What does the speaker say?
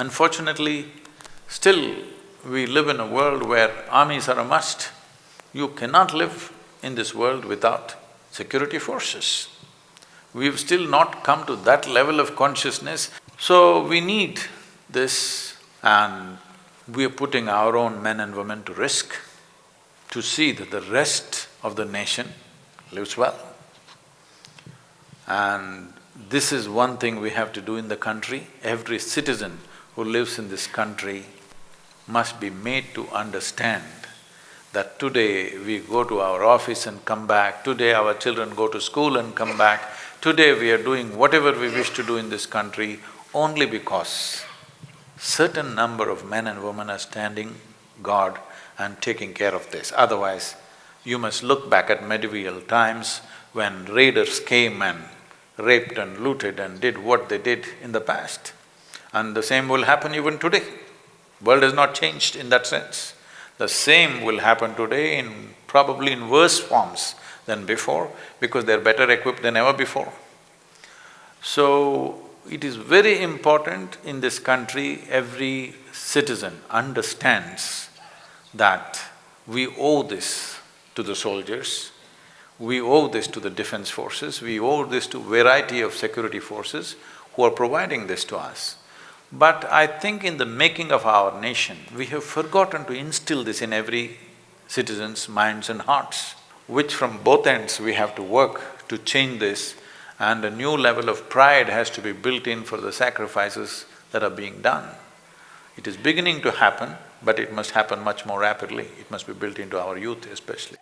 Unfortunately, still we live in a world where armies are a must. You cannot live in this world without security forces. We've still not come to that level of consciousness, so we need this and we are putting our own men and women to risk to see that the rest of the nation lives well. And this is one thing we have to do in the country. Every citizen who lives in this country must be made to understand that today we go to our office and come back, today our children go to school and come back, today we are doing whatever we wish to do in this country only because certain number of men and women are standing guard and taking care of this. Otherwise, you must look back at medieval times when raiders came and raped and looted and did what they did in the past. And the same will happen even today. World has not changed in that sense. The same will happen today in probably in worse forms than before because they're better equipped than ever before. So, it is very important in this country, every citizen understands that we owe this to the soldiers, we owe this to the defense forces, we owe this to variety of security forces who are providing this to us. But I think in the making of our nation, we have forgotten to instill this in every citizen's minds and hearts, which from both ends we have to work to change this and a new level of pride has to be built in for the sacrifices that are being done. It is beginning to happen, but it must happen much more rapidly, it must be built into our youth especially.